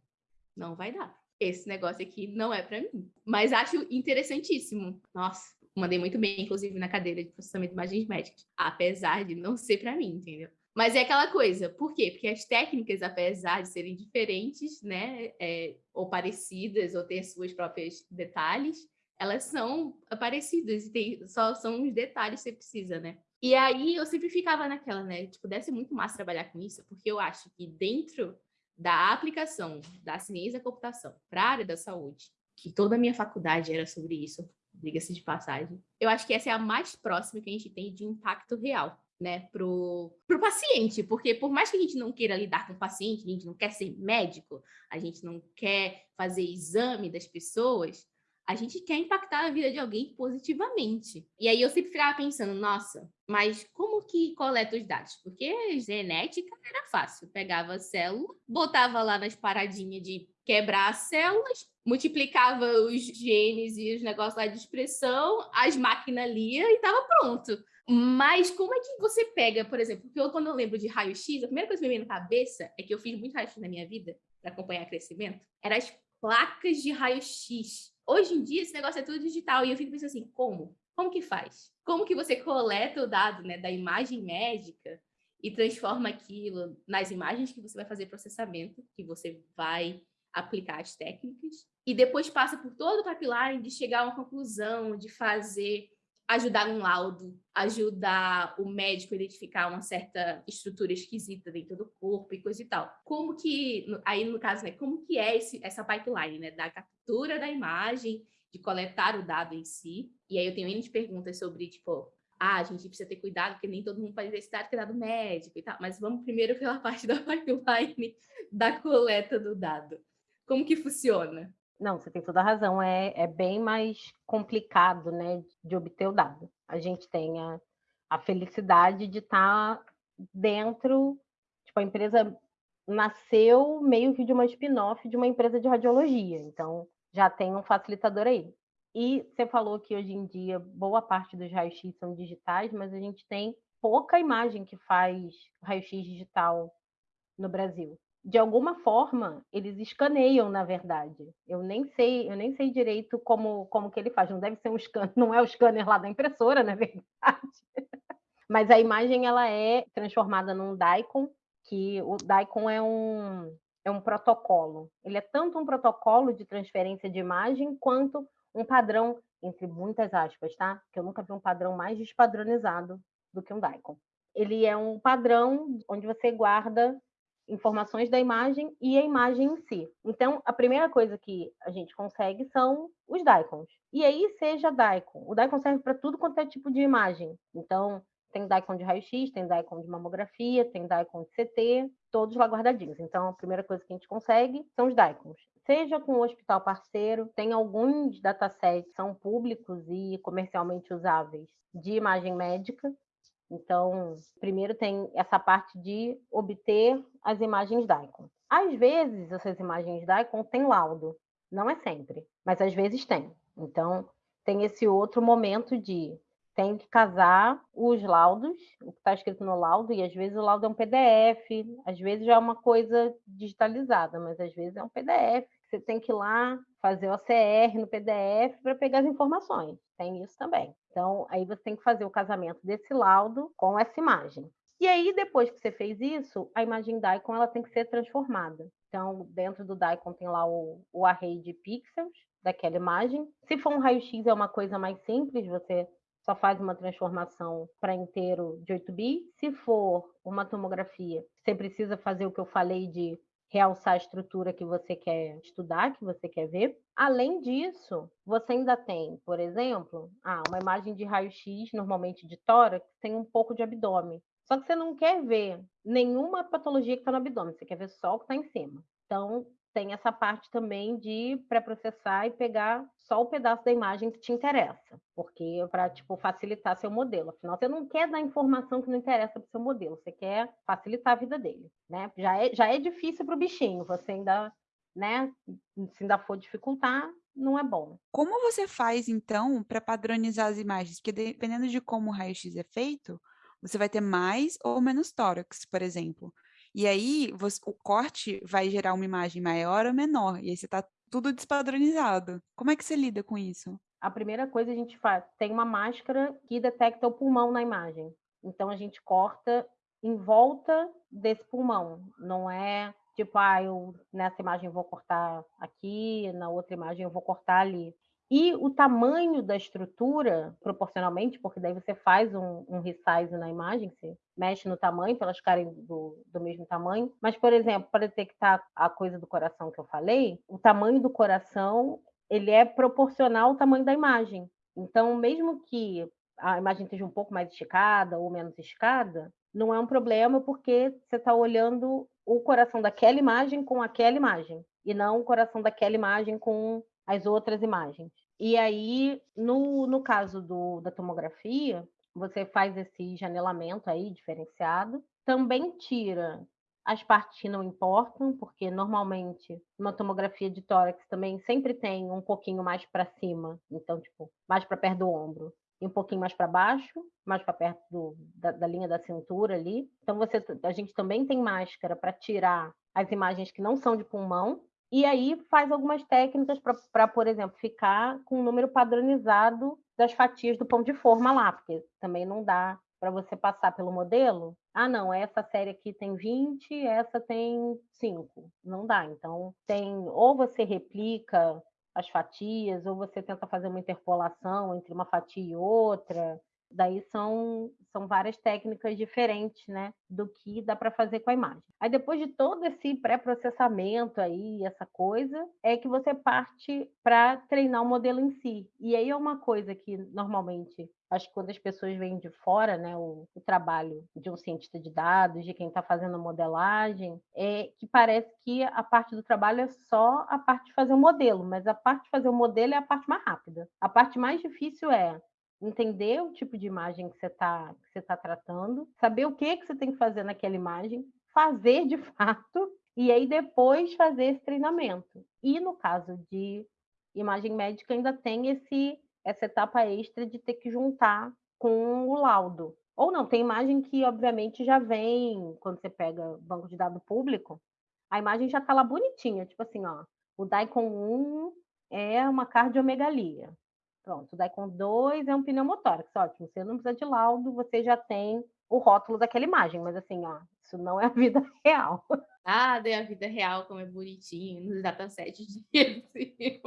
não vai dar. Esse negócio aqui não é para mim. Mas acho interessantíssimo. Nossa, mandei muito bem, inclusive, na cadeira de processamento de imagens médicas, apesar de não ser para mim, entendeu? Mas é aquela coisa, por quê? Porque as técnicas, apesar de serem diferentes, né, é, ou parecidas, ou ter suas próprias detalhes, elas são parecidas tem, só são os detalhes que você precisa, né? E aí eu sempre ficava naquela, né? Tipo, deve ser muito massa trabalhar com isso, porque eu acho que dentro da aplicação da ciência da computação para a área da saúde, que toda a minha faculdade era sobre isso, diga-se de passagem, eu acho que essa é a mais próxima que a gente tem de impacto real né, pro, pro paciente, porque por mais que a gente não queira lidar com o paciente, a gente não quer ser médico, a gente não quer fazer exame das pessoas, a gente quer impactar a vida de alguém positivamente. E aí eu sempre ficava pensando, nossa, mas como que coleta os dados? Porque genética era fácil, pegava a célula, botava lá nas paradinhas de quebrar as células, multiplicava os genes e os negócios lá de expressão, as máquinas lia e estava pronto. Mas como é que você pega, por exemplo, porque eu, quando eu lembro de raio-x, a primeira coisa que me vem na cabeça é que eu fiz muito raio-x na minha vida para acompanhar crescimento, eram as placas de raio-x. Hoje em dia esse negócio é tudo digital e eu fico pensando assim, como? Como que faz? Como que você coleta o dado né, da imagem médica e transforma aquilo nas imagens que você vai fazer processamento, que você vai aplicar as técnicas, e depois passa por todo o pipeline de chegar a uma conclusão, de fazer ajudar um laudo, ajudar o médico a identificar uma certa estrutura esquisita dentro do corpo e coisa e tal. Como que, aí no caso, né, como que é esse, essa pipeline, né, da captura da imagem, de coletar o dado em si, e aí eu tenho N de perguntas sobre, tipo, ah, a gente precisa ter cuidado, porque nem todo mundo pode esse dado que é dado médico e tal, mas vamos primeiro pela parte da pipeline da coleta do dado. Como que funciona? Não, você tem toda a razão. É, é bem mais complicado, né, de obter o dado. A gente tem a, a felicidade de estar tá dentro, tipo, a empresa nasceu meio que de uma spin-off de uma empresa de radiologia. Então, já tem um facilitador aí. E você falou que hoje em dia boa parte dos raios-x são digitais, mas a gente tem pouca imagem que faz raio-x digital no Brasil de alguma forma eles escaneiam, na verdade. Eu nem sei, eu nem sei direito como, como que ele faz. Não deve ser um scanner, não é o scanner lá da impressora, na verdade. Mas a imagem ela é transformada num DICOM, que o DICOM é um é um protocolo. Ele é tanto um protocolo de transferência de imagem quanto um padrão entre muitas aspas, tá? Que eu nunca vi um padrão mais despadronizado do que um DICOM. Ele é um padrão onde você guarda informações da imagem e a imagem em si. Então, a primeira coisa que a gente consegue são os DICOMs. E aí, seja DICOM. O DICOM serve para tudo quanto é tipo de imagem. Então, tem DICOM de raio-x, tem DICOM de mamografia, tem DICOM de CT, todos lá guardadinhos. Então, a primeira coisa que a gente consegue são os DICOMs. Seja com o hospital parceiro, tem alguns datasets que são públicos e comercialmente usáveis de imagem médica, então, primeiro tem essa parte de obter as imagens DICOM. Às vezes, essas imagens DICOM têm laudo, não é sempre, mas às vezes tem. Então, tem esse outro momento de tem que casar os laudos, o que está escrito no laudo, e às vezes o laudo é um PDF, às vezes já é uma coisa digitalizada, mas às vezes é um PDF. Você tem que ir lá fazer o OCR no PDF para pegar as informações. Tem isso também. Então, aí você tem que fazer o casamento desse laudo com essa imagem. E aí, depois que você fez isso, a imagem DICOM ela tem que ser transformada. Então, dentro do DICOM tem lá o, o array de pixels daquela imagem. Se for um raio-x, é uma coisa mais simples, você só faz uma transformação para inteiro de 8 bits. Se for uma tomografia, você precisa fazer o que eu falei de realçar a estrutura que você quer estudar, que você quer ver. Além disso, você ainda tem, por exemplo, ah, uma imagem de raio-x, normalmente de tórax, tem um pouco de abdômen. Só que você não quer ver nenhuma patologia que está no abdômen, você quer ver só o que está em cima. Então, tem essa parte também de pré-processar e pegar só o pedaço da imagem que te interessa, porque para tipo facilitar seu modelo. Afinal, você não quer dar informação que não interessa para seu modelo, você quer facilitar a vida dele, né? Já é, já é difícil para o bichinho, você ainda, né? Se ainda for dificultar, não é bom. Como você faz então para padronizar as imagens? Porque dependendo de como o raio-x é feito, você vai ter mais ou menos tórax, por exemplo. E aí você, o corte vai gerar uma imagem maior ou menor, e aí você está tudo despadronizado. Como é que você lida com isso? A primeira coisa a gente faz, tem uma máscara que detecta o pulmão na imagem. Então a gente corta em volta desse pulmão. Não é tipo, ah, eu nessa imagem eu vou cortar aqui, na outra imagem eu vou cortar ali. E o tamanho da estrutura, proporcionalmente, porque daí você faz um, um resize na imagem, você mexe no tamanho para elas ficarem do, do mesmo tamanho. Mas, por exemplo, para detectar a coisa do coração que eu falei, o tamanho do coração ele é proporcional ao tamanho da imagem. Então, mesmo que a imagem esteja um pouco mais esticada ou menos esticada, não é um problema porque você está olhando o coração daquela imagem com aquela imagem e não o coração daquela imagem com as outras imagens. E aí, no, no caso do, da tomografia, você faz esse janelamento aí diferenciado, também tira as partes que não importam, porque normalmente uma tomografia de tórax também sempre tem um pouquinho mais para cima, então, tipo, mais para perto do ombro, e um pouquinho mais para baixo, mais para perto do, da, da, linha da cintura ali. Então, você, a gente também tem máscara para tirar as imagens que não são de pulmão, e aí faz algumas técnicas para, por exemplo, ficar com um número padronizado das fatias do pão de forma lá, porque também não dá para você passar pelo modelo. Ah, não, essa série aqui tem 20, essa tem 5. Não dá. Então, tem ou você replica as fatias, ou você tenta fazer uma interpolação entre uma fatia e outra, Daí são, são várias técnicas diferentes, né, do que dá para fazer com a imagem. Aí depois de todo esse pré-processamento aí, essa coisa, é que você parte para treinar o modelo em si. E aí é uma coisa que normalmente acho que quando as pessoas vêm de fora, né, o, o, trabalho de um cientista de dados, de quem está fazendo modelagem, é que parece que a parte do trabalho é só a parte de fazer o modelo, mas a parte de fazer o modelo é a parte mais rápida. A parte mais difícil é entender o tipo de imagem que você está você tá tratando, saber o que que você tem que fazer naquela imagem, fazer de fato e aí depois fazer esse treinamento. E no caso de imagem médica ainda tem esse essa etapa extra de ter que juntar com o laudo. Ou não, tem imagem que obviamente já vem quando você pega banco de dado público, a imagem já está lá bonitinha, tipo assim, ó, o DICOM 1 é uma cardiomegalia. Pronto, daí com dois é um pneumotórax, ótimo. Você não precisa de laudo, você já tem o rótulo daquela imagem, mas assim, ó, isso não é a vida real. Ah, é a vida real, como é bonitinho, nos datasets de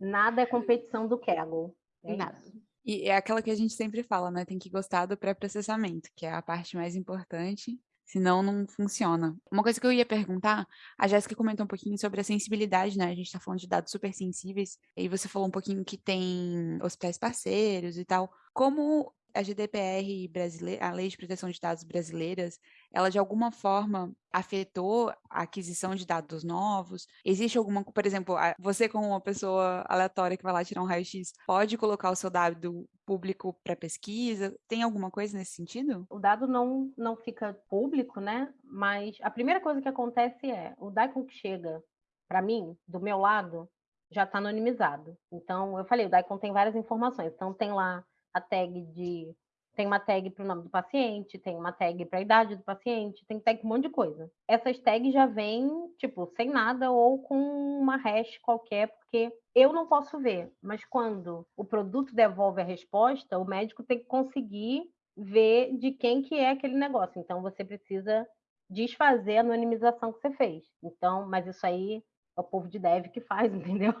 Nada é competição do Kaggle. É Nada. Isso. E é aquela que a gente sempre fala, né? Tem que gostar do pré-processamento, que é a parte mais importante senão não funciona. Uma coisa que eu ia perguntar, a Jéssica comentou um pouquinho sobre a sensibilidade, né? A gente está falando de dados super sensíveis, e você falou um pouquinho que tem hospitais parceiros e tal. Como a GDPR brasileira, a Lei de Proteção de Dados brasileiras, ela de alguma forma afetou a aquisição de dados novos? Existe alguma, por exemplo, você como uma pessoa aleatória que vai lá tirar um raio-x, pode colocar o seu dado público para pesquisa? Tem alguma coisa nesse sentido? O dado não, não fica público, né? Mas a primeira coisa que acontece é, o DICOM que chega para mim, do meu lado, já está anonimizado. Então, eu falei, o DICOM tem várias informações. Então, tem lá a tag de. Tem uma tag para o nome do paciente, tem uma tag para a idade do paciente, tem tag um monte de coisa. Essas tags já vêm, tipo, sem nada ou com uma hash qualquer, porque eu não posso ver. Mas quando o produto devolve a resposta, o médico tem que conseguir ver de quem que é aquele negócio. Então, você precisa desfazer a anonimização que você fez. Então, mas isso aí é o povo de dev que faz, entendeu?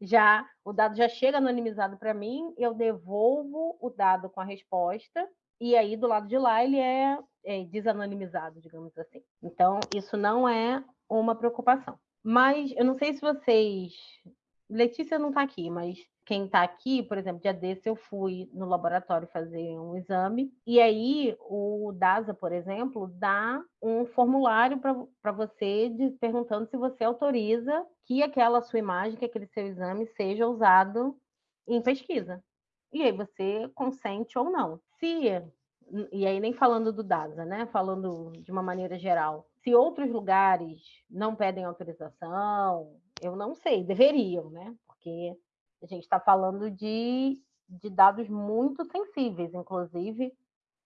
Já o dado já chega anonimizado para mim, eu devolvo o dado com a resposta e aí do lado de lá ele é, é desanonimizado, digamos assim. Então isso não é uma preocupação. Mas eu não sei se vocês, Letícia não está aqui, mas quem está aqui, por exemplo, dia desse eu fui no laboratório fazer um exame, e aí o DASA, por exemplo, dá um formulário para você de, perguntando se você autoriza que aquela sua imagem, que aquele seu exame seja usado em pesquisa. E aí você consente ou não. Se e aí nem falando do DASA, né? Falando de uma maneira geral. Se outros lugares não pedem autorização, eu não sei, deveriam, né? Porque a gente está falando de, de dados muito sensíveis, inclusive.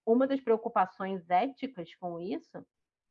Uma das preocupações éticas com isso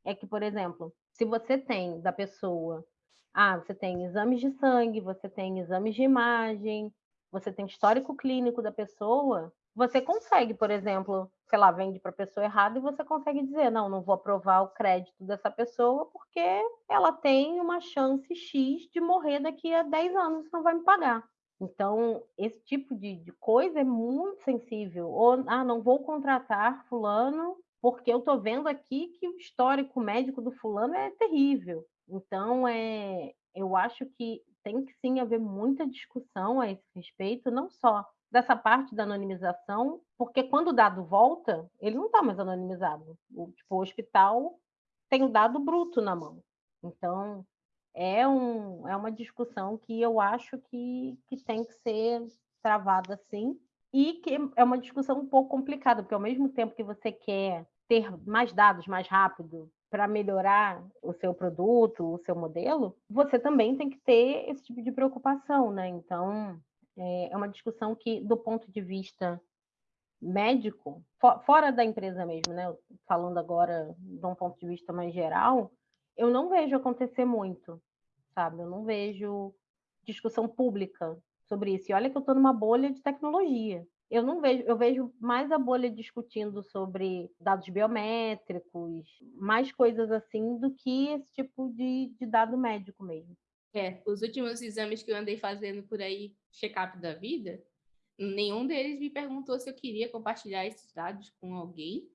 é que, por exemplo, se você tem da pessoa, ah, você tem exames de sangue, você tem exames de imagem, você tem histórico clínico da pessoa, você consegue, por exemplo, sei lá, vende para a pessoa errada e você consegue dizer, não, não vou aprovar o crédito dessa pessoa porque ela tem uma chance X de morrer daqui a 10 anos não vai me pagar. Então, esse tipo de, de coisa é muito sensível. Ou, ah, não vou contratar fulano porque eu estou vendo aqui que o histórico médico do fulano é terrível. Então, é, eu acho que tem que sim haver muita discussão a esse respeito, não só dessa parte da anonimização, porque quando o dado volta, ele não está mais anonimizado. O, tipo, o hospital tem o dado bruto na mão. Então, é, um, é uma discussão que eu acho que, que tem que ser travada sim, e que é uma discussão um pouco complicada, porque ao mesmo tempo que você quer ter mais dados mais rápido para melhorar o seu produto, o seu modelo, você também tem que ter esse tipo de preocupação, né? Então, é, é uma discussão que, do ponto de vista médico, fora da empresa mesmo, né? Falando agora de um ponto de vista mais geral, eu não vejo acontecer muito, sabe? Eu não vejo discussão pública sobre isso. E olha que eu estou numa bolha de tecnologia. Eu não vejo, eu vejo mais a bolha discutindo sobre dados biométricos, mais coisas assim, do que esse tipo de, de dado médico mesmo. É, os últimos exames que eu andei fazendo por aí, check-up da vida, nenhum deles me perguntou se eu queria compartilhar esses dados com alguém,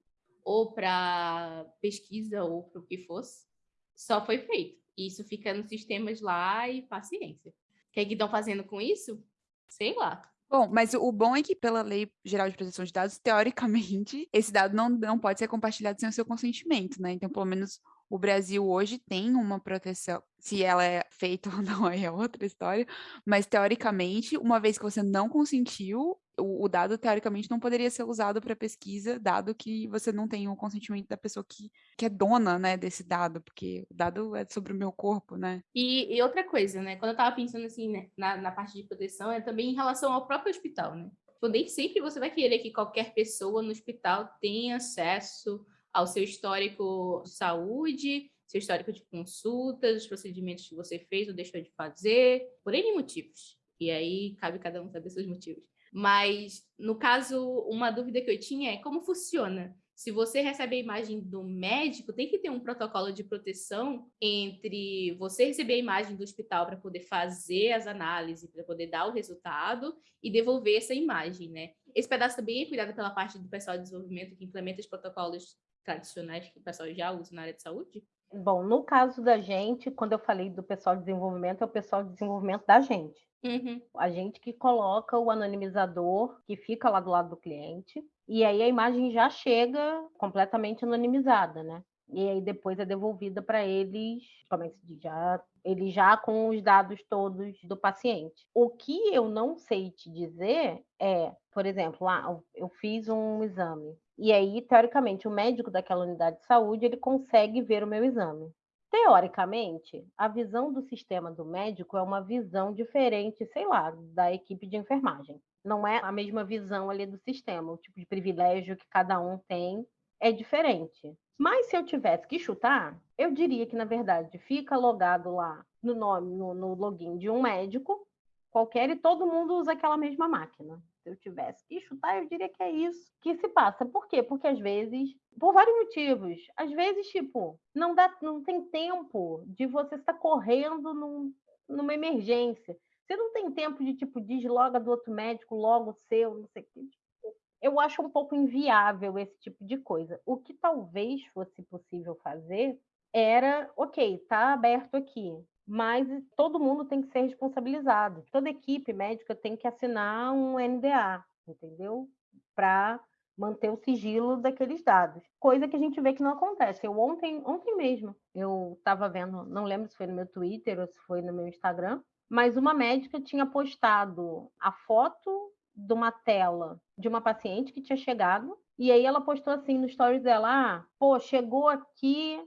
ou para pesquisa, ou para o que fosse. Só foi feito. Isso fica nos sistemas lá e paciência. O que é que estão fazendo com isso? Sei lá. Bom, mas o bom é que, pela Lei Geral de Proteção de Dados, teoricamente, esse dado não, não pode ser compartilhado sem o seu consentimento, né? Então, pelo menos o Brasil hoje tem uma proteção, se ela é feita ou não, aí é outra história, mas teoricamente, uma vez que você não consentiu, o, o dado teoricamente não poderia ser usado para pesquisa, dado que você não tem o consentimento da pessoa que, que é dona, né, desse dado, porque o dado é sobre o meu corpo, né? E, e outra coisa, né, quando eu estava pensando assim, né, na, na parte de proteção, é também em relação ao próprio hospital, né? Tipo, nem sempre você vai querer que qualquer pessoa no hospital tenha acesso ao seu histórico de saúde, seu histórico de consultas, os procedimentos que você fez ou deixou de fazer, por N motivos. E aí cabe cada um saber seus motivos. Mas, no caso, uma dúvida que eu tinha é como funciona? Se você recebe a imagem do médico, tem que ter um protocolo de proteção entre você receber a imagem do hospital para poder fazer as análises, para poder dar o resultado e devolver essa imagem, né? Esse pedaço também é cuidado pela parte do pessoal de desenvolvimento que implementa os protocolos tradicionais que o pessoal já usa na área de saúde? Bom, no caso da gente, quando eu falei do pessoal de desenvolvimento, é o pessoal de desenvolvimento da gente. Uhum. A gente que coloca o anonimizador que fica lá do lado do cliente, e aí a imagem já chega completamente anonimizada, né? E aí depois é devolvida para eles, como é que se diz? Já, ele já com os dados todos do paciente. O que eu não sei te dizer é, por exemplo, ah, eu fiz um exame, e aí, teoricamente, o médico daquela unidade de saúde, ele consegue ver o meu exame. Teoricamente, a visão do sistema do médico é uma visão diferente, sei lá, da equipe de enfermagem. Não é a mesma visão ali do sistema, o tipo de privilégio que cada um tem é diferente. Mas se eu tivesse que chutar, eu diria que, na verdade, fica logado lá no nome, no, no login de um médico qualquer e todo mundo usa aquela mesma máquina se eu tivesse que chutar, eu diria que é isso que se passa. Por quê? Porque às vezes, por vários motivos, às vezes, tipo, não dá, não tem tempo de você estar correndo num, numa emergência. Você não tem tempo de, tipo, desloga do outro médico, logo seu, não sei o. Tipo, eu acho um pouco inviável esse tipo de coisa. O que talvez fosse possível fazer era, ok, tá aberto aqui. Mas todo mundo tem que ser responsabilizado. Toda equipe médica tem que assinar um NDA, entendeu? Para manter o sigilo daqueles dados. Coisa que a gente vê que não acontece. Eu ontem, ontem mesmo, eu estava vendo, não lembro se foi no meu Twitter ou se foi no meu Instagram, mas uma médica tinha postado a foto de uma tela de uma paciente que tinha chegado, e aí ela postou assim no stories dela, ah, pô, chegou aqui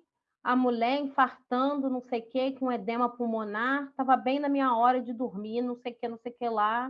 a mulher infartando, não sei o que, com edema pulmonar, estava bem na minha hora de dormir, não sei o que, não sei o que lá,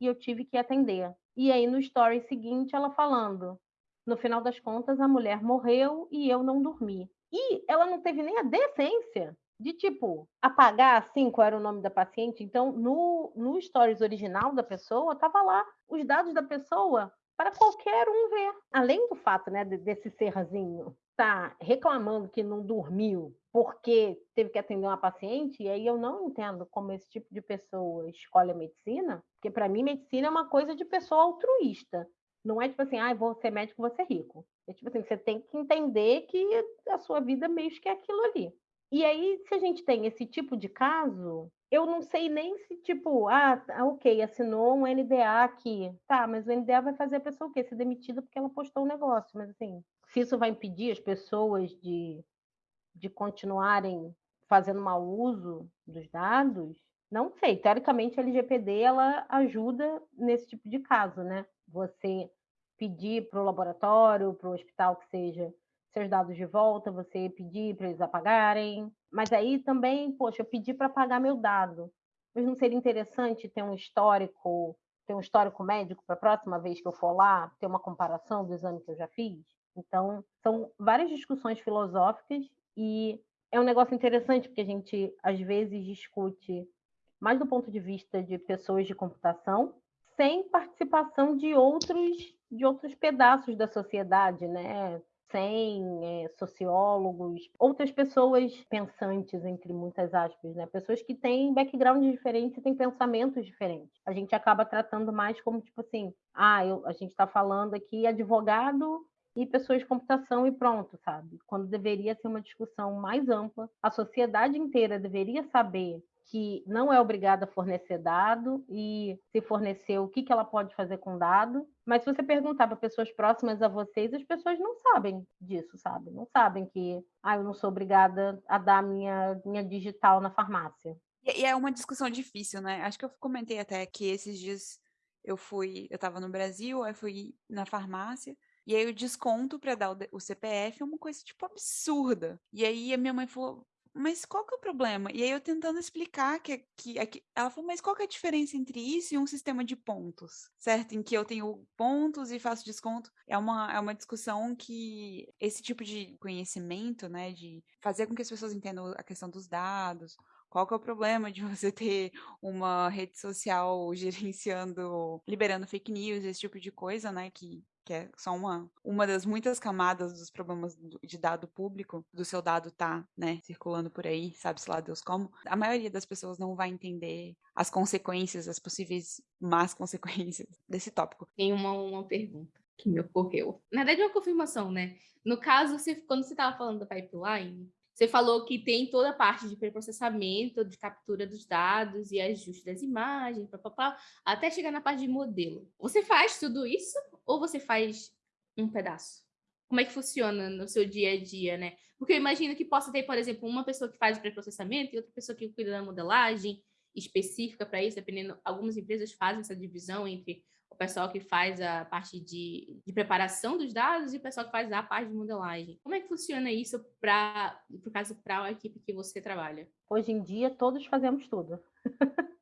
e eu tive que atender. E aí no story seguinte ela falando, no final das contas a mulher morreu e eu não dormi. E ela não teve nem a decência de tipo apagar assim qual era o nome da paciente. Então, no, no stories original da pessoa, tava lá os dados da pessoa para qualquer um ver. Além do fato, né, desse serrazinho tá reclamando que não dormiu porque teve que atender uma paciente, e aí eu não entendo como esse tipo de pessoa escolhe a medicina, porque para mim medicina é uma coisa de pessoa altruísta. Não é tipo assim, ah, vou ser médico, vou ser rico. É tipo assim, você tem que entender que a sua vida meio que é aquilo ali. E aí, se a gente tem esse tipo de caso, eu não sei nem se, tipo, ah, tá, ok, assinou um NDA aqui. Tá, mas o NDA vai fazer a pessoa o quê? Ser demitida porque ela postou um negócio. Mas, assim, se isso vai impedir as pessoas de, de continuarem fazendo mau uso dos dados, não sei. Teoricamente, a LGPD, ela ajuda nesse tipo de caso, né? Você pedir para o laboratório, para o hospital que seja, seus dados de volta, você pedir para eles apagarem. Mas aí também, poxa, eu pedi para apagar meu dado. Mas não seria interessante ter um histórico, ter um histórico médico para a próxima vez que eu for lá, ter uma comparação do exame que eu já fiz? Então, são várias discussões filosóficas e é um negócio interessante porque a gente às vezes discute mais do ponto de vista de pessoas de computação, sem participação de outros de outros pedaços da sociedade, né? sem é, sociólogos, outras pessoas pensantes, entre muitas aspas, né? Pessoas que têm background diferentes e têm pensamentos diferentes. A gente acaba tratando mais como, tipo assim, ah, eu, a gente está falando aqui advogado e pessoas de computação e pronto, sabe? Quando deveria ser uma discussão mais ampla, a sociedade inteira deveria saber que não é obrigada a fornecer dado e se fornecer o que, que ela pode fazer com dado. Mas se você perguntar para pessoas próximas a vocês, as pessoas não sabem disso, sabe? Não sabem que ah, eu não sou obrigada a dar minha, minha digital na farmácia. E é uma discussão difícil, né? Acho que eu comentei até que esses dias eu fui, eu estava no Brasil, aí fui na farmácia, e aí o desconto para dar o, CPF é uma coisa tipo absurda. E aí a minha mãe falou: mas qual que é o problema? E aí eu tentando explicar que, que, que, ela falou, mas qual que é a diferença entre isso e um sistema de pontos, certo? Em que eu tenho pontos e faço desconto. É uma, é uma discussão que esse tipo de conhecimento, né, de fazer com que as pessoas entendam a questão dos dados, qual que é o problema de você ter uma rede social gerenciando, liberando fake news, esse tipo de coisa, né, que que é só uma, uma das muitas camadas dos problemas de dado público, do seu dado tá, né, circulando por aí, sabe-se lá Deus como, a maioria das pessoas não vai entender as consequências, as possíveis más consequências desse tópico. Tem uma, uma pergunta que me ocorreu. Na verdade, é uma confirmação, né? No caso, você, quando você estava falando da pipeline, você falou que tem toda a parte de preprocessamento, de captura dos dados e ajuste das imagens, pá, pá, pá, até chegar na parte de modelo. Você faz tudo isso ou você faz um pedaço? Como é que funciona no seu dia a dia, né? Porque eu imagino que possa ter, por exemplo, uma pessoa que faz o preprocessamento e outra pessoa que cuida da modelagem específica para isso, dependendo. Algumas empresas fazem essa divisão entre o pessoal que faz a parte de, de preparação dos dados e o pessoal que faz a parte de modelagem. Como é que funciona isso para, por caso, para a equipe que você trabalha? Hoje em dia, todos fazemos tudo.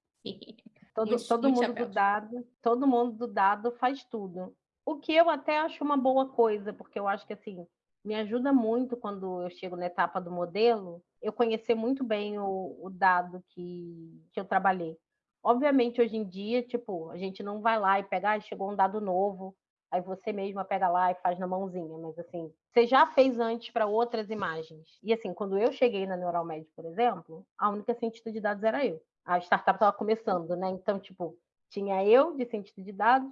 todo, muito, todo muito mundo do dado, todo mundo do dado faz tudo. O que eu até acho uma boa coisa, porque eu acho que assim me ajuda muito quando eu chego na etapa do modelo, eu conhecer muito bem o, o dado que, que eu trabalhei. Obviamente, hoje em dia, tipo, a gente não vai lá e pega, ah, chegou um dado novo, aí você mesma pega lá e faz na mãozinha, mas assim, você já fez antes para outras imagens. E assim, quando eu cheguei na Neuralmed, por exemplo, a única cientista de dados era eu. A startup estava começando, né? Então, tipo, tinha eu de cientista de dados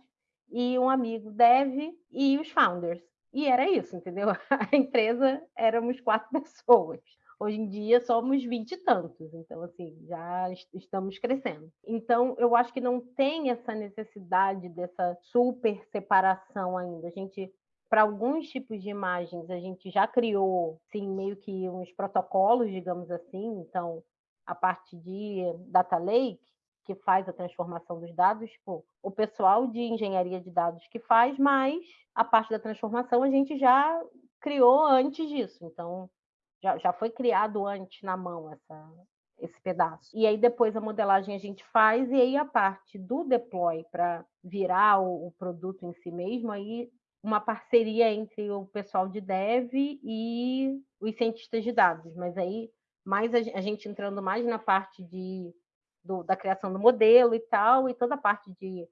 e um amigo dev e os founders. E era isso, entendeu? A empresa éramos quatro pessoas. Hoje em dia somos vinte e tantos, então assim, já estamos crescendo. Então, eu acho que não tem essa necessidade dessa super separação ainda. A gente para alguns tipos de imagens, a gente já criou, sim, meio que uns protocolos, digamos assim. Então, a parte de data lake, que faz a transformação dos dados, tipo, o pessoal de engenharia de dados que faz, mas a parte da transformação a gente já criou antes disso. Então, já, já foi criado antes na mão essa, esse pedaço. E aí depois a modelagem a gente faz, e aí a parte do deploy para virar o, o, produto em si mesmo, aí uma parceria entre o pessoal de dev e os cientistas de dados, mas aí mais a, gente entrando mais na parte de, do, da criação do modelo e tal, e toda a parte de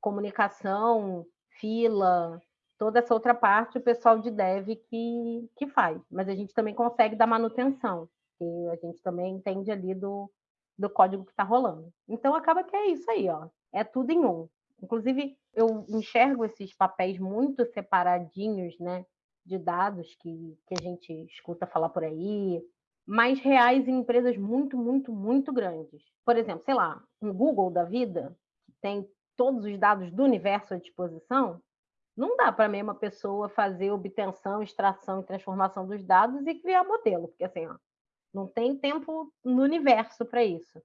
comunicação, fila, toda essa outra parte o pessoal de dev que, que faz. Mas a gente também consegue dar manutenção, que a gente também entende ali do, do código que está rolando. Então acaba que é isso aí, ó. É tudo em um. Inclusive, eu enxergo esses papéis muito separadinhos, né? De dados que, que a gente escuta falar por aí, mais reais em empresas muito, muito, muito grandes. Por exemplo, sei lá, um Google da vida, que tem todos os dados do universo à disposição, não dá para a mesma pessoa fazer obtenção, extração e transformação dos dados e criar modelo, porque assim, ó, não tem tempo no universo para isso.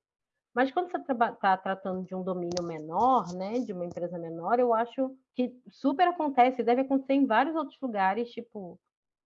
Mas quando você está tratando de um domínio menor, né, de uma empresa menor, eu acho que super acontece, deve acontecer em vários outros lugares, tipo,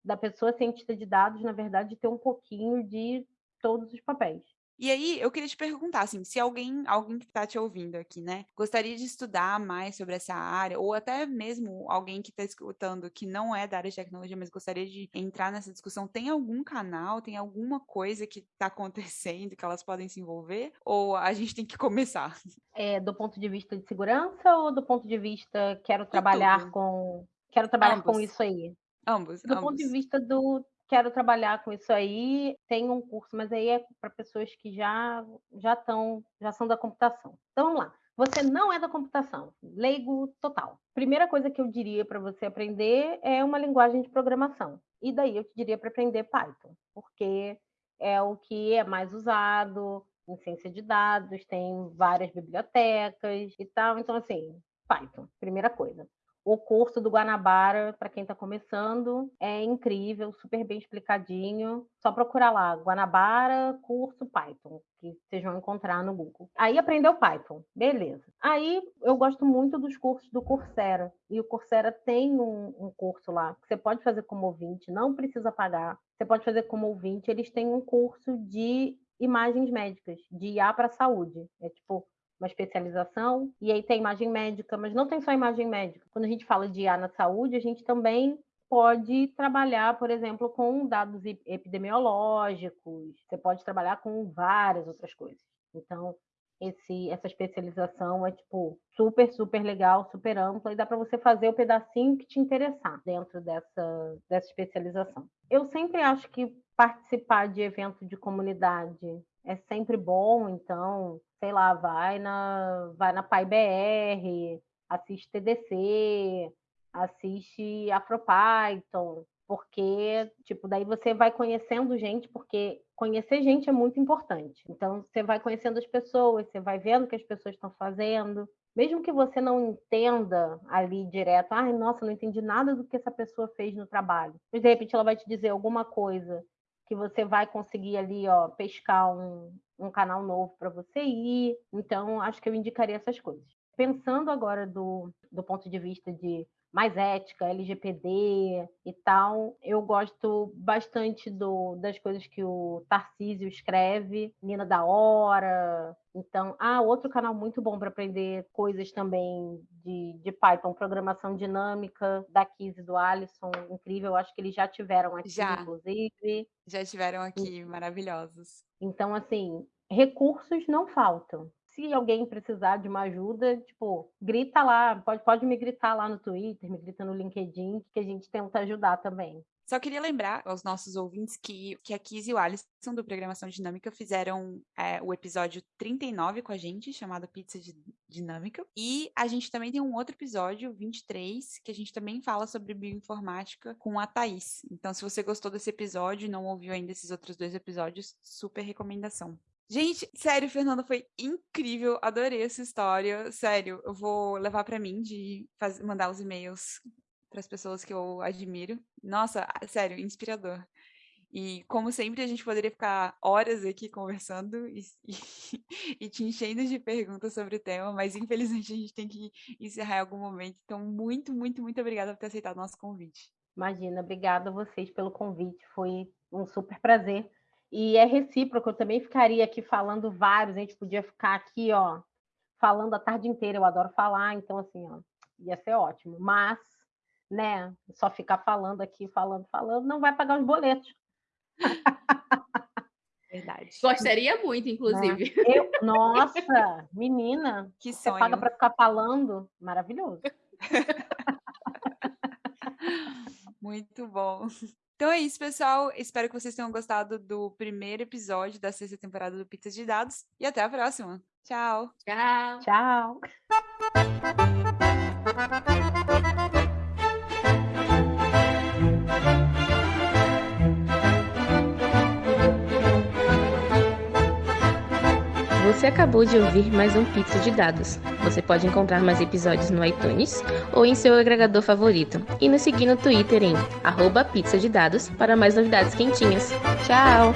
da pessoa cientista de dados, na verdade, ter um pouquinho de todos os papéis. E aí, eu queria te perguntar, assim, se alguém, alguém que está te ouvindo aqui, né, gostaria de estudar mais sobre essa área, ou até mesmo alguém que está escutando que não é da área de tecnologia, mas gostaria de entrar nessa discussão, tem algum canal, tem alguma coisa que está acontecendo que elas podem se envolver? Ou a gente tem que começar? É, do ponto de vista de segurança ou do ponto de vista quero trabalhar com quero trabalhar Ambos. com isso aí? Ambos. Do ambos. ponto de vista do quero trabalhar com isso aí, tem um curso, mas aí é para pessoas que já já estão, já são da computação. Então vamos lá. Você não é da computação, leigo total. Primeira coisa que eu diria para você aprender é uma linguagem de programação. E daí eu te diria para aprender Python, porque é o que é mais usado em ciência de dados, tem várias bibliotecas e tal. Então, assim, Python, primeira coisa. O curso do Guanabara, para quem está começando, é incrível, super bem explicadinho. Só procurar lá, Guanabara, curso Python, que vocês vão encontrar no Google. Aí aprendeu Python, beleza. Aí eu gosto muito dos cursos do Coursera. E o Coursera tem um, um curso lá que você pode fazer como ouvinte, não precisa pagar. Você pode fazer como ouvinte. Eles têm um curso de imagens médicas, de IA para saúde. É tipo uma especialização, e aí tem imagem médica, mas não tem só imagem médica. Quando a gente fala de IA na saúde, a gente também pode trabalhar, por exemplo, com dados epidemiológicos, você pode trabalhar com várias outras coisas. Então, esse, essa especialização é tipo super, super legal, super ampla e dá para você fazer o pedacinho que te interessar dentro dessa, dessa especialização. Eu sempre acho que participar de evento de comunidade é sempre bom, então, sei lá, vai na vai na PyBR, assiste TDC, assiste AfroPython, porque, tipo, daí você vai conhecendo gente, porque conhecer gente é muito importante. Então, você vai conhecendo as pessoas, você vai vendo o que as pessoas estão fazendo. Mesmo que você não entenda ali direto, ai, ah, nossa, não entendi nada do que essa pessoa fez no trabalho. Mas, de repente, ela vai te dizer alguma coisa que você vai conseguir ali, ó, pescar um, um canal novo para você ir. Então, acho que eu indicaria essas coisas. Pensando agora do, do ponto de vista de mais ética, LGPD e tal. Eu gosto bastante do, das coisas que o Tarcísio escreve, Nina da Hora. Então, ah, outro canal muito bom para aprender coisas também de, de Python, programação dinâmica, da Kiz e do Alisson, incrível. Acho que eles já tiveram aqui, já. inclusive. Já tiveram aqui, maravilhosos. Então, assim, recursos não faltam. Se alguém precisar de uma ajuda, tipo, grita lá, pode, pode me gritar lá no Twitter, me grita no LinkedIn, que a gente tenta ajudar também. Só queria lembrar aos nossos ouvintes que, que a Kiz e o Alisson do Programação Dinâmica fizeram é, o episódio 39 com a gente, chamado Pizza Dinâmica. E a gente também tem um outro episódio, 23, que a gente também fala sobre bioinformática com a Thaís. Então, se você gostou desse episódio e não ouviu ainda esses outros dois episódios, super recomendação. Gente, sério, Fernanda, foi incrível. Adorei essa história. Sério, eu vou levar para mim de fazer, mandar os e-mails para as pessoas que eu admiro. Nossa, sério, inspirador. E como sempre, a gente poderia ficar horas aqui conversando e, e, e, te enchendo de perguntas sobre o tema, mas infelizmente a gente tem que encerrar em algum momento. Então, muito, muito, muito obrigada por ter aceitado o nosso convite. Imagina, obrigada a vocês pelo convite. Foi um super prazer. E é recíproco, eu também ficaria aqui falando vários, a gente podia ficar aqui, ó, falando a tarde inteira. Eu adoro falar, então, assim, ó, ia ser ótimo. Mas né? Só ficar falando aqui, falando, falando, não vai pagar os boletos. Verdade. Gostaria muito, inclusive. Né? Eu, nossa, menina, que você paga para ficar falando, maravilhoso. muito bom. Então é isso, pessoal. Espero que vocês tenham gostado do primeiro episódio da sexta temporada do Pizza de Dados e até a próxima. Tchau. Tchau. Tchau. Você acabou de ouvir mais um Pizza de Dados. Você pode encontrar mais episódios no iTunes ou em seu agregador favorito. E nos seguir no Twitter em arroba pizza de dados para mais novidades quentinhas. Tchau!